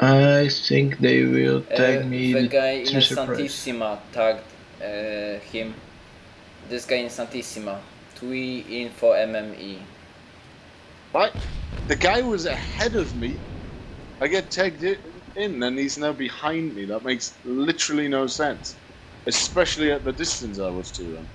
I think they will tag Uh, me the with guy in Santissima tagged uh, him. This guy in Santissima. Tui info MME. Right? The guy was ahead of me. I get tagged in and he's now behind me. That makes literally no sense. Especially at the distance I was to him.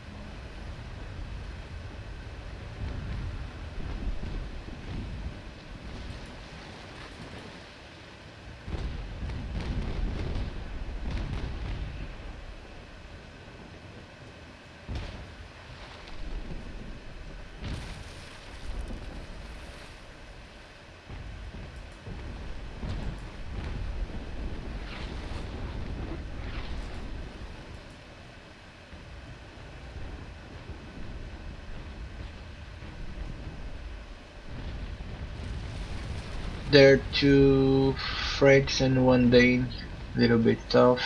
They're two French and one Dane. Little bit tough.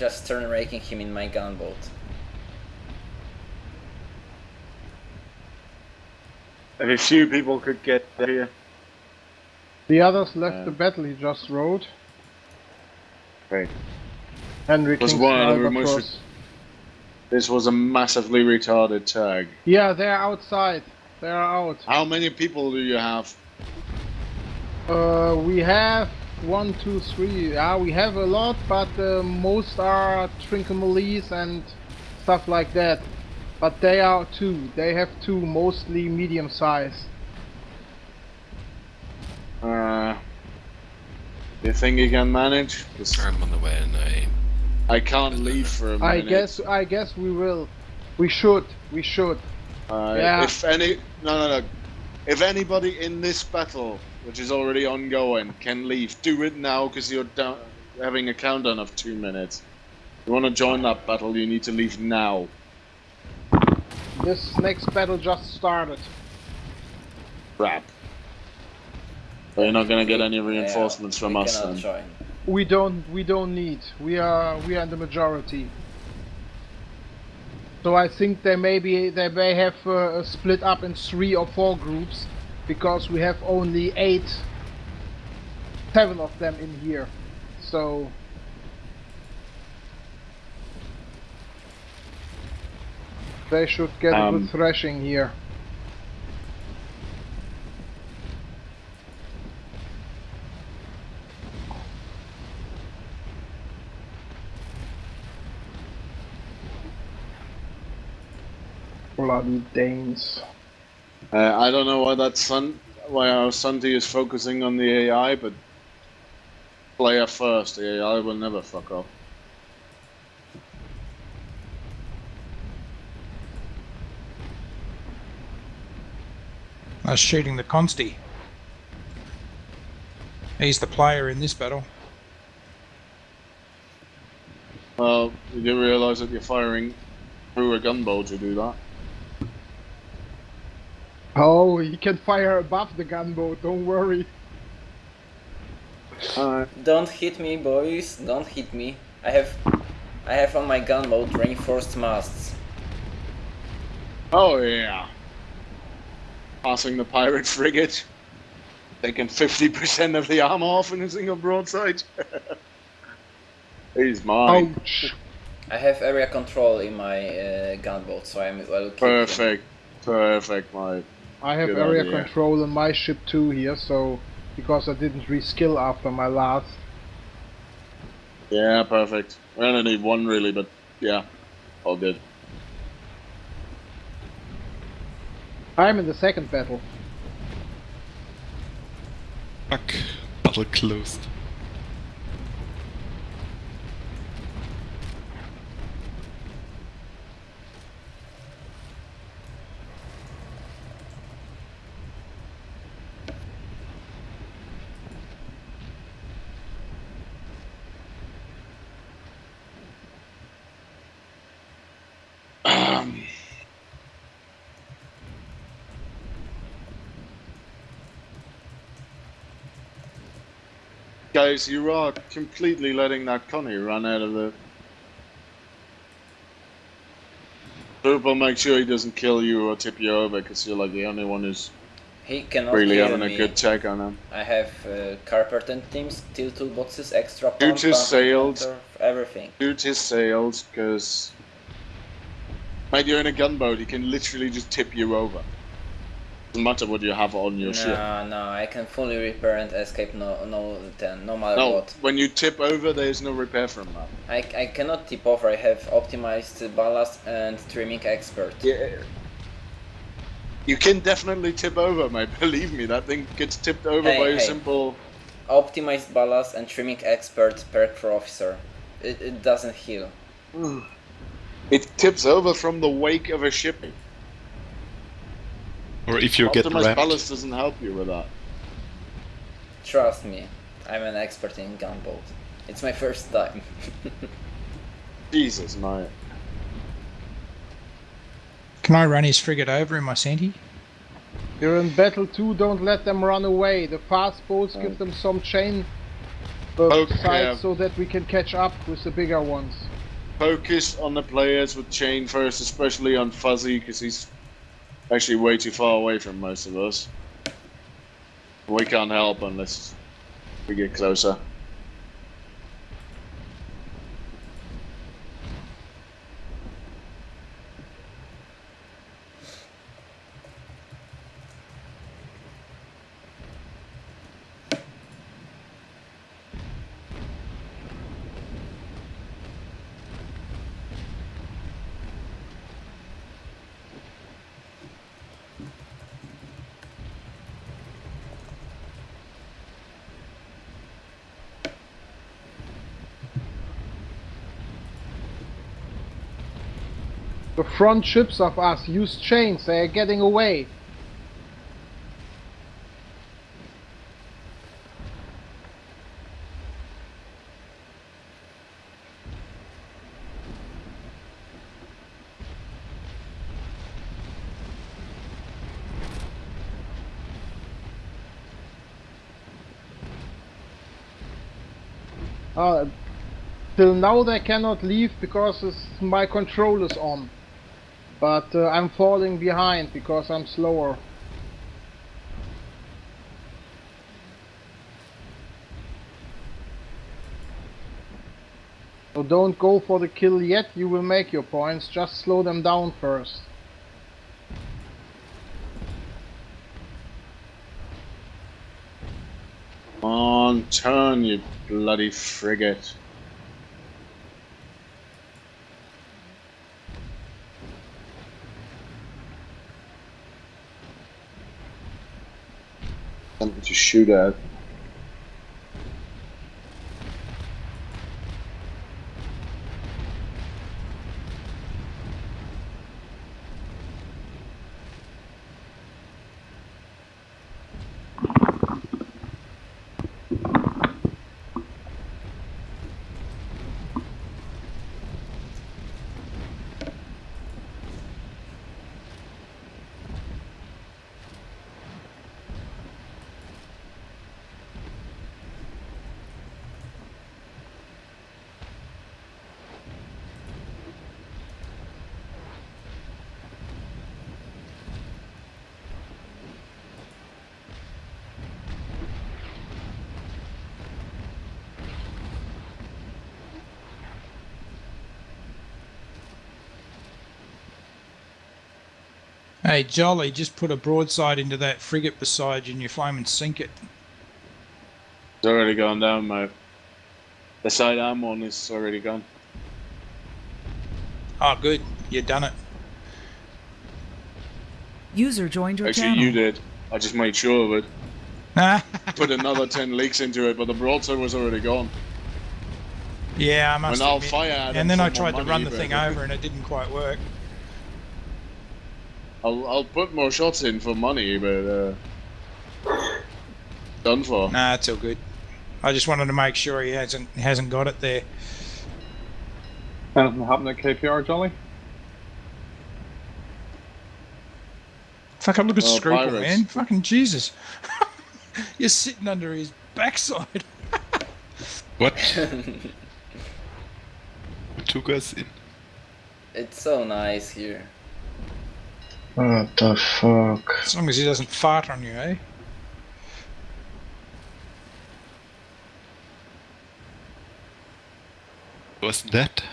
Just turn raking him in my gunboat. If a few people could get here. The others left Yeah. the battle he just rode. Okay. Henry Was King's one of them Albatross. This was a massively retarded tag. Yeah, they're outside. They're out. How many people do you have? Uh, we have one, two, three. Yeah, we have a lot, but uh, most are Trincomalees and stuff like that. But they are two. They have two, mostly medium size. Uh, you think you can manage? 'Cause I'm on the way and I I can't leave for a minute. I guess. I guess we will. We should. We should. Uh, Yeah. If any, no, no, no. If anybody in this battle, which is already ongoing, can leave, do it now because you're down, having a countdown of two minutes. You want to join that battle, you need to leave now. This next battle just started. Crap. But you're not gonna get any reinforcements Yeah, from us then. join. We don't. We don't need. We are. We are in the majority. So I think they may be. They may have uh, split up in three or four groups, because we have only eight, seven of them in here. So they should get a Um, good thrashing here. Bloody Danes. Uh, I don't know why that Sun, why our Sunty is focusing on the AI, but player first. The AI will never fuck up. Was shooting the Consti. He's the player in this battle. Well, you do realize that you're firing through a gunboat to do that. Oh, he can fire above the gunboat, don't worry. Alright. Don't hit me, boys. Don't hit me. I have, I have on my gunboat reinforced masts. Oh yeah. Passing the pirate frigate. Taking 50% of the armor off in a single broadside. He's mine. Ouch. I have area control in my uh, gunboat, so I'm well. keep him. Perfect. Perfect, mate. I have Good area idea. control on my ship too here, so because I didn't reskill after my last. Yeah, perfect. We only need one really, but yeah. All good. I'm in the second battle. Fuck. Battle closed. Guys, you are completely letting that Connie run out of the. Purple, make sure he doesn't kill you or tip you over because you're like the only one who's He cannot really having me. a good check on him. I have uh, carpet teams, steel toolboxes, extra Shoot pump, his pump, sails. everything. Shoot his sails because. Mate, you're in a gunboat, he can literally just tip you over. Doesn't matter what you have on your ship. No, no, I can fully repair and escape no, no, ten, no matter No, what. when you tip over, there's no repair from that. I, I cannot tip over. I have optimized ballast and trimming expert. Yeah. You can definitely tip over, mate. Believe me, that thing gets tipped over Hey, by a hey. simple. Optimized ballast and trimming expert per crew officer. It, it doesn't heal. It tips over from the wake of a ship. Or if you get Optimized rammed. ballast doesn't help you with that. Trust me, I'm an expert in gunboat. It's my first time. Jesus, mate. Can I run his frigate over in my Senti? You're in battle too, don't let them run away. The fast boats Oh. give them some chain uh, Okay. sides so that we can catch up with the bigger ones. Focus on the players with Chain first, especially on Fuzzy, because he's actually way too far away from most of us. We can't help unless we get closer. The front ships of us use chains, they are getting away. Uh, till now they cannot leave because my control is on. But uh, I'm falling behind because I'm slower. So don't go for the kill yet, you will make your points, just slow them down first. Come On turn, you bloody frigate. To shoot at. Hey, Jolly, just put a broadside into that frigate beside you and you flame and sink it. It's already gone down, mate. The side I'm on is already gone. Oh, good. You done it. User joined your Actually, channel. you did. I just made sure of it. Put another 10 leaks into it, but the broadside was already gone. yeah, I must When I'll fire at And then I tried to run the thing over and it didn't quite work. I'll, I'll put more shots in for money, but uh, done for. Nah, it's all good. I just wanted to make sure he hasn't hasn't got it there. Anything happened at KPR, Jolly? Fucking look at Oh, Scruple, man. Fucking Jesus. You're sitting under his backside. What? Who took us in? it's so nice here. What the fuck? As long as he doesn't fart on you, eh? Wasn't that?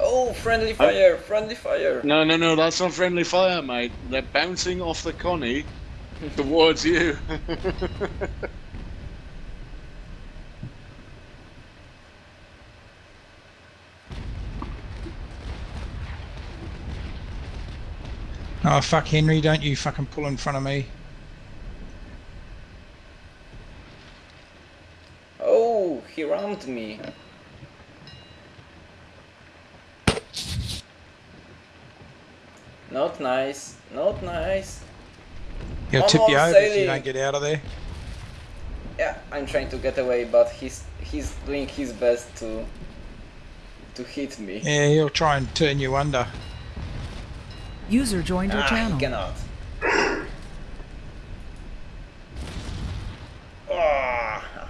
Oh, friendly fire! Friendly fire! No, no, no, that's not friendly fire, mate. They're bouncing off the Connie towards you. Oh fuck, Henry! Don't you fucking pull in front of me. Oh, he rammed me. Not nice. Not nice. He'll tip you over if you don't get out of there. Yeah, I'm trying to get away, but he's he's doing his best to to hit me. Yeah, he'll try and turn you under. User joined your ah, channel. he cannot. Ah,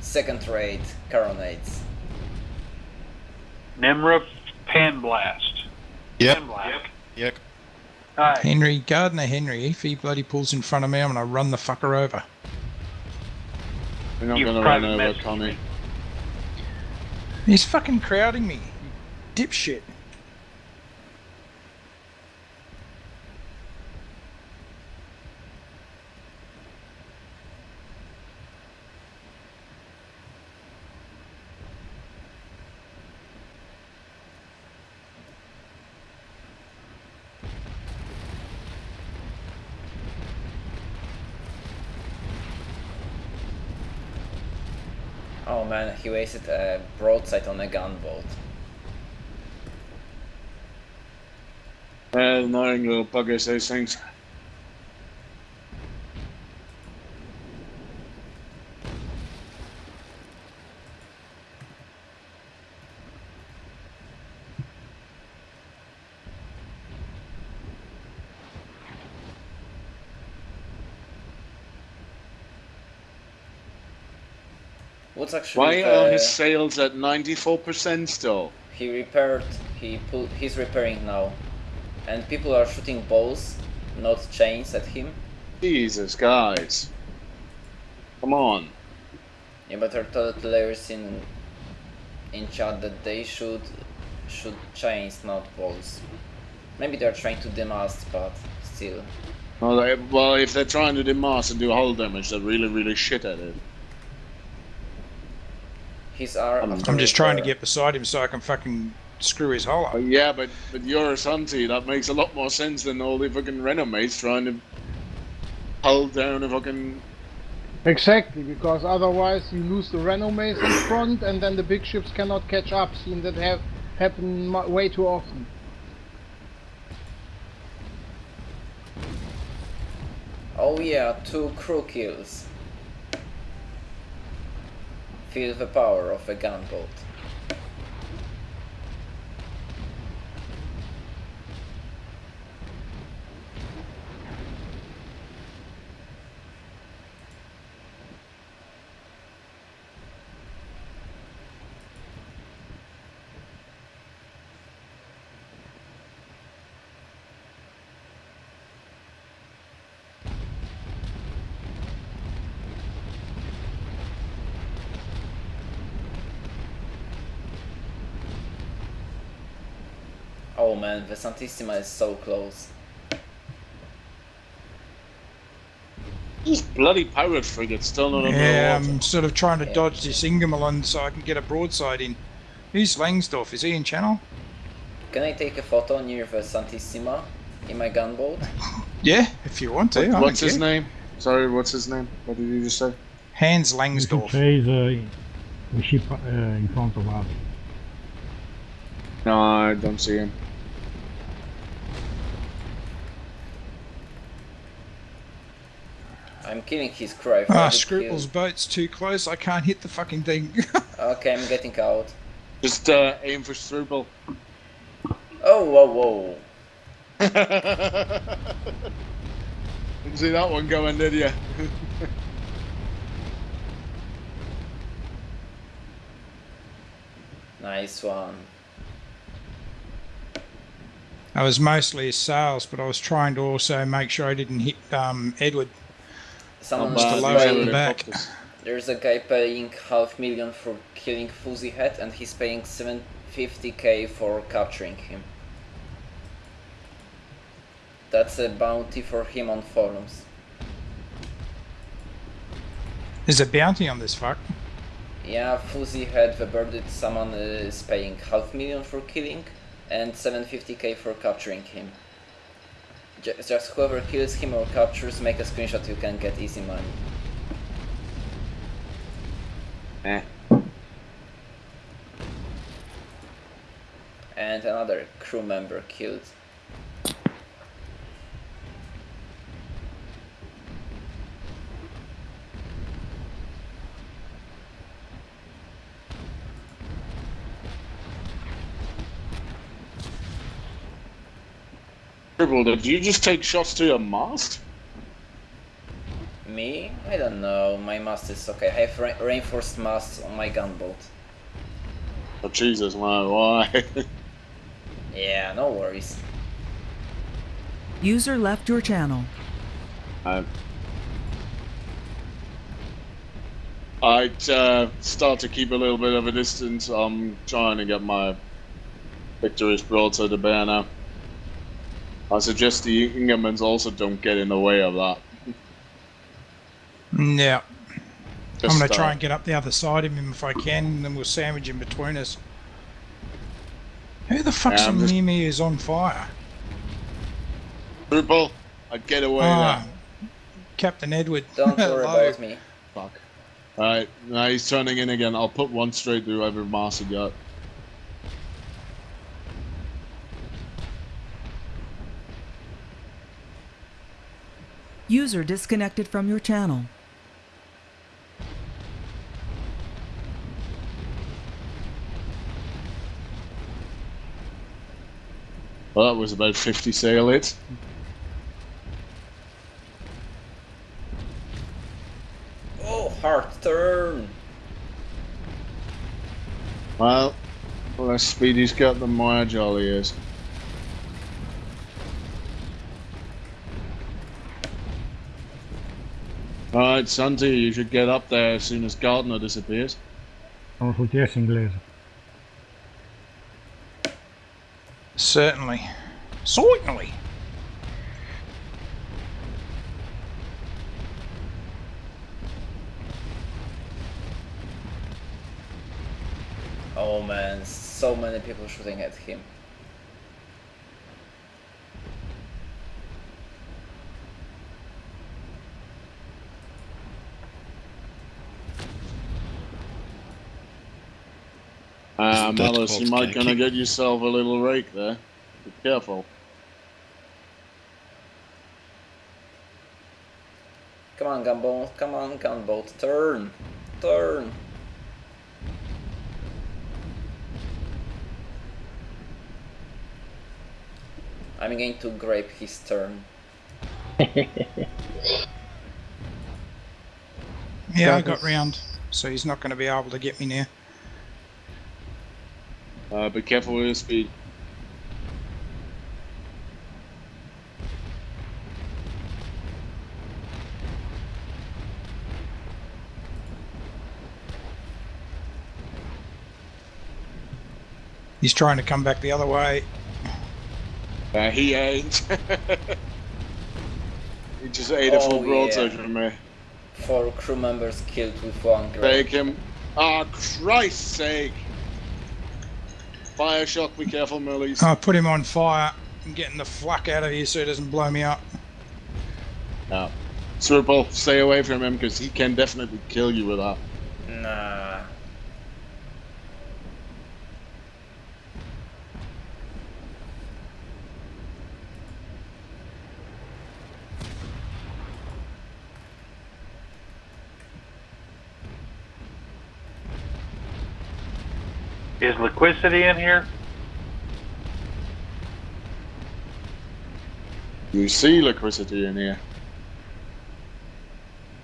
second rate coronets. Nimra Pan Blast. Yep. Pan Blast. Yep. Hi. Henry, Gardner Henry, if he bloody pulls in front of me, I'm gonna run the fucker over. You're not You gonna run over message Connie. He's fucking crowding me. You dipshit. Oh man, he wasted a broadside on a gunboat. Well, annoying little buggers, those things. What's actually Why are his sails at 94% still? he repaired he pull he's repairing now and people are shooting balls not chains at him Jesus, guys. Come on. yeah but I told players in in chat that they should shoot chains not balls maybe they're trying to demast but still Well, they, well, if they're trying to demast and do hull damage, they're really, really shit at it. His arm I'm- I'm just trying to get beside him so I can fucking screw his hole up. Yeah, but but you're a Santi. That makes a lot more sense than all the fucking Renommees trying to hull down a fucking. Exactly, because otherwise you lose the Renommees in front, and then the big ships cannot catch up. Seen that have happen way too often. oh yeah two crew kills feel the power of a gunboat oh man the Santissima is so close This bloody pirate frigate still not under Yeah, water. I'm sort of trying to Yeah. dodge this Ingermanland so I can get a broadside in. Who's Langsdorff? Is he in channel? Can I take a photo near the Santissima in my gunboat? Yeah, if you want to. What- what's his care. name? Sorry, what's his name? What did you just say? Hans You can Langsdorff. chase uh, the ship uh, in front of us. No, I don't see him. I'm killing his crow. Ah, Scruple's boat's too close. I can't hit the fucking thing. okay, I'm getting out. Just uh, aim for Scruple. Oh, whoa, whoa. Didn't see that one going, did you? nice one. I was mostly sails, but I was trying to also make sure I didn't hit um, Edward. Someone's Must Bad allow news it in paying, the back. there's a guy paying half million for killing Fuzzy Head and he's paying 750k for capturing him. That's a bounty for him on forums. There's a bounty on this fuck. Yeah, Fuzzy Head, the birded someone uh, is paying half million for killing and 750k for capturing him. Ju- Just whoever kills him or captures, make a screenshot, you can get easy money. Eh. And another crew member killed. Triple, did you just take shots to your mast? Me? I don't know, my mast is okay. I have re- reinforced masts on my gunboat. Oh Jesus, man, why? Yeah, no worries. User left your channel. Um, I'd uh, start to keep a little bit of a distance. I'm trying to get my victorious broadside to bear now. I suggest the Ingermans also don't get in the way of that. Mm, Yeah, Just, I'm going to uh, try and get up the other side of him if I can, and then we'll sandwich in between us. Who the fuck's Yeah, I'm just- near me is on fire? Triple, I'd get away Ah, there. Captain Edward. Don't worry about me. Fuck. Alright, now he's turning in again. I'll put one straight through every mast he got. User disconnected from your channel. Well, that was about 50 sail it. Oh, hard turn! Well, the less speed he's got, the more agile he is. Alright, Santi, you should get up there as soon as Gardner disappears. Oh, Consulteer inglês. Certainly. Certainly. Oh man, so many people shooting at him. Uh, Isn't that Malice, you might gonna get yourself a little rake there. Be careful. Come on, gunboat, come on, gunboat, turn! Turn! I'm going to grape his turn. Yeah, I got round, so he's not going to be able to get me now. Uh, be careful with your speed. He's trying to come back the other way. Uh, he ain't. he just ate a full Oh, broadside yeah. from me. Four crew members killed with one Take him. Ah, Christ's sake! Fire shock, be careful, Millies. I put him on fire. I'm getting the fuck out of here so he doesn't blow me up. Yeah. Swivel, stay away from him because he can definitely kill you with that. Nah. Is liquidity in here? You see electricity in here.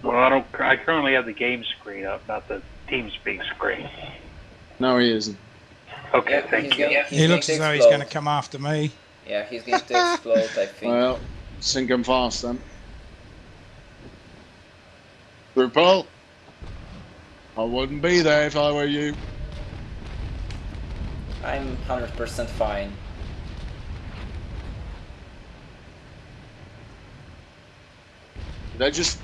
Well, I don't. I currently have the game screen up, not the TeamSpeak screen. No, he isn't. Okay, Yeah, thank you. going- He looks as though he's going to come after me. Yeah, he's going to explode, I think. Well, sink him fast then. RuPaul? I wouldn't be there if I were you. I'm 100% fine. Did I just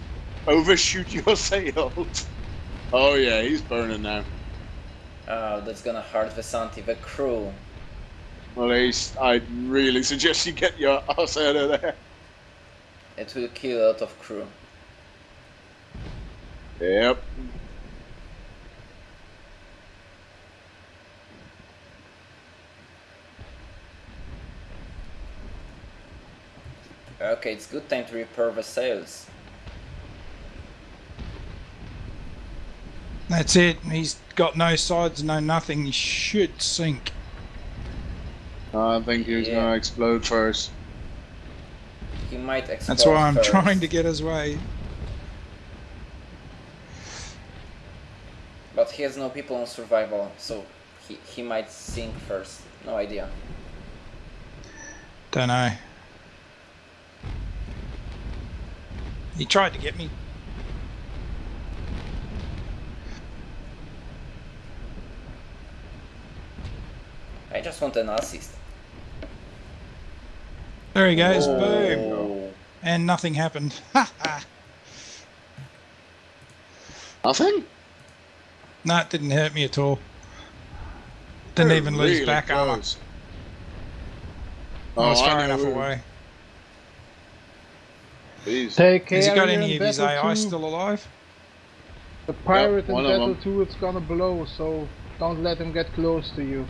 overshoot your sails? Oh yeah, he's burning now. Oh, that's gonna hurt Vesanti, the crew. Well, I'd really suggest you get your ass out of there. It will kill a lot of crew. Yep. Okay, it's good time to repair the sails. That's it. He's got no sides, no nothing. He should sink. I think he's Yeah. gonna explode first. He might explode That's why I'm first. trying to get his way. But he has no people on survival, so he, he might sink first. No idea. Don't know. He tried to get me. I just want an assist. There he goes. Boom. Oh. And nothing happened. Ha ha. Nothing? No, it didn't hurt me at all. Didn't They're even lose really back armor. close. I was Oh, far know enough who- away. Jeez. Take care. Has he got any in of his battle AI two. still alive? The pirate one in battle them. 2 it's gonna blow, so don't let him get close to you.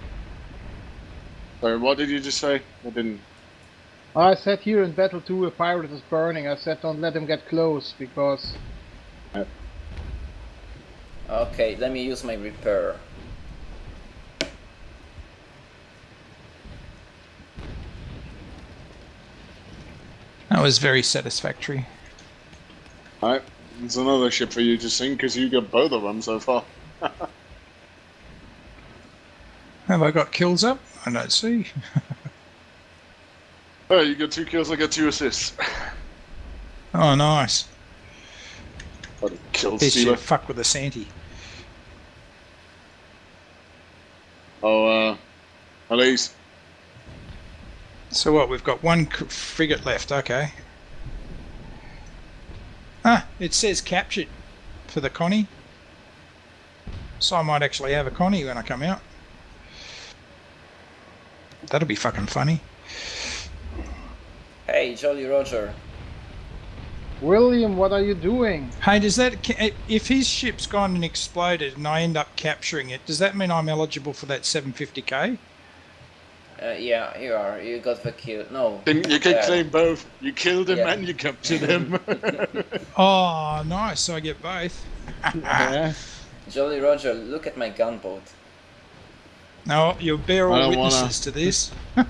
Sorry, what did you just say? I didn't. I said here in battle 2 a pirate is burning. I said don't let him get close because Okay, let me use my repair. That was very satisfactory. Alright, it's another ship for you to sink because you got both of them so far. Have I got kills up? I don't see. Oh, you got two kills, I got two assists. Oh, nice. What a kill This stealer. fuck with the Santy. Oh, uh, Elise. So what? We've got one frigate left. Okay. Ah, it says captured for the Connie. So I might actually have a Connie when I come out. That'll be fucking funny. Hey, Jolly Roger. William, what are you doing? Hey, does that if his ship's gone and exploded and I end up capturing it? Does that mean I'm eligible for that 750k? Uh, yeah, you are. You got the kill. No. Can, you can uh, claim both. You killed him Yeah. and you captured him. Oh, nice! So I get both. yeah. Jolly Roger, look at my gunboat. No, you'll bear all don't wanna- witnesses to this.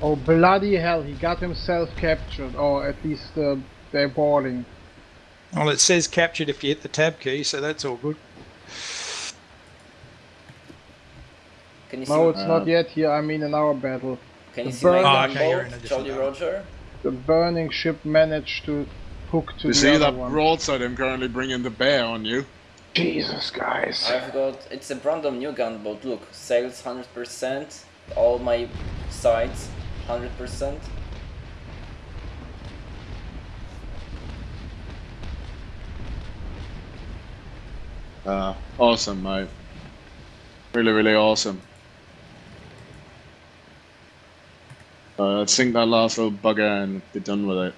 Oh bloody hell, he got himself captured, or at least uh, they're boarding. well, it says captured if you hit the tab key, so that's all good. Can you see? No, my, it's not yet here, I mean in our battle. can you the see my Oh, okay, you're in a different Jolly battle. Roger? The burning ship managed to hook to You the see other that one. broadside I'm currently bringing the bear on you? Jesus, guys. I've got. It's a brand new gunboat. Look, sails 100%. All my sides 100%. Uh, awesome, mate. Really, really awesome. Uh, let's sink that last little bugger and be done with it.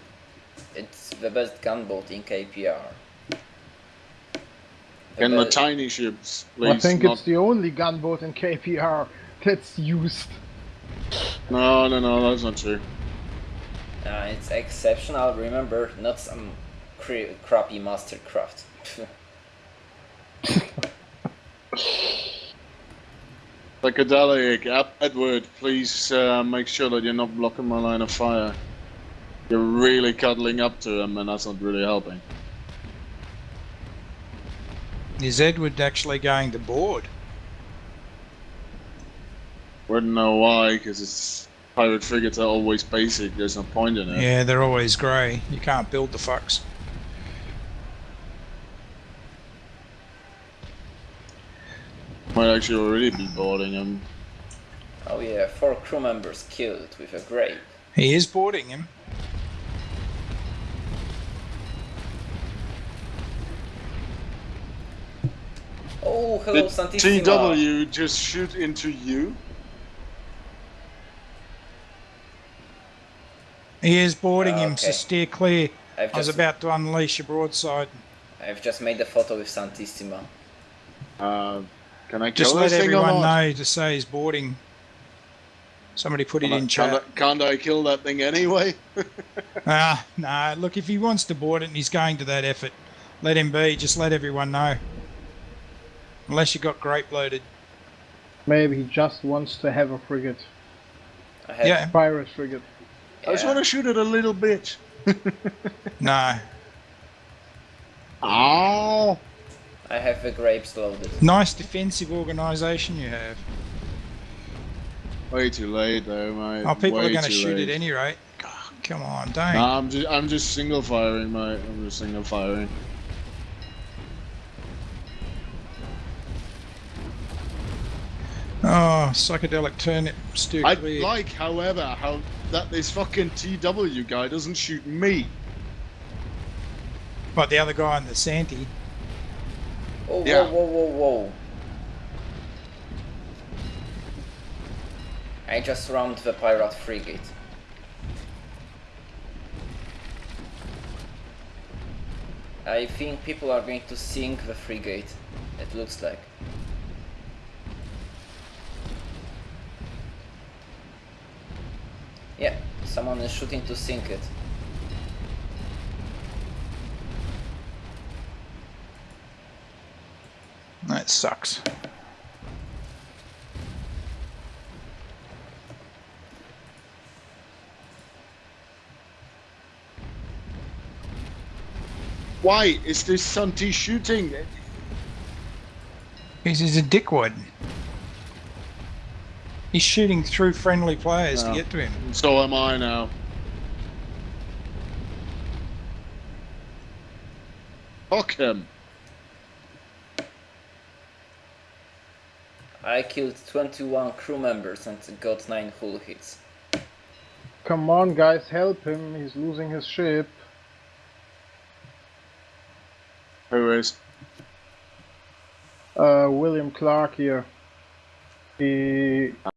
It's the best gunboat in KPR. The And the tiny ships, please. I think not... it's the only gunboat in KPR that's used. No, no, no, that's not true. Uh, it's exceptional. Remember, not some cra- crappy mastercraft. Psychedelic, Ed- Edward, please uh, make sure that you're not blocking my line of fire. You're really cuddling up to him, and that's not really helping. Is Edward actually going to board? Wouldn't know why, because it's pirate frigates are always basic. There's no point in it. Yeah, they're always grey. You can't build the fucks. Might actually already be boarding him. Oh yeah, four crew members killed with a grape. He is boarding him. Oh, hello, Did Santissima. TW just shoot into you? He is boarding him, so steer clear. I've I was just, about to unleash a broadside. I've just made a photo with Santissima. Uh, can I Just let thing everyone know to say he's boarding. Somebody put it Can't I- in can't, chat. I, can't I kill that thing anyway? Ah, no. Look, if he wants to board it and he's going to that effort, let him be. Just let everyone know. Unless you got grape loaded. Maybe he just wants to have a frigate. I have, Yeah. Pirate frigate. I just want to shoot it a little bit. No. Oh! I have the grapes loaded. Nice defensive organisation you have. Way too late though, mate. Oh, people Way are going to shoot late. at any rate. God, come on, don't. Nah, I'm just, I'm just single firing, mate. I'm just single firing. Oh, psychedelic turnip, steer I clear. like, however, how that this fucking TW guy doesn't shoot me. But the other guy in the Santy. Oh, Yeah. whoa, whoa, whoa, whoa. I just rammed the pirate frigate. I think people are going to sink the frigate. It looks like. Yeah, someone is shooting to sink it. That sucks. Why is this Santi shooting? He's, he's a dickwad. He's shooting through friendly players to Oh. get to him. So am I now. Fuck him. I killed 21 crew members and got 9 hull hits. Come on, guys, help him. He's losing his ship. Who is? Uh, William Clark here. He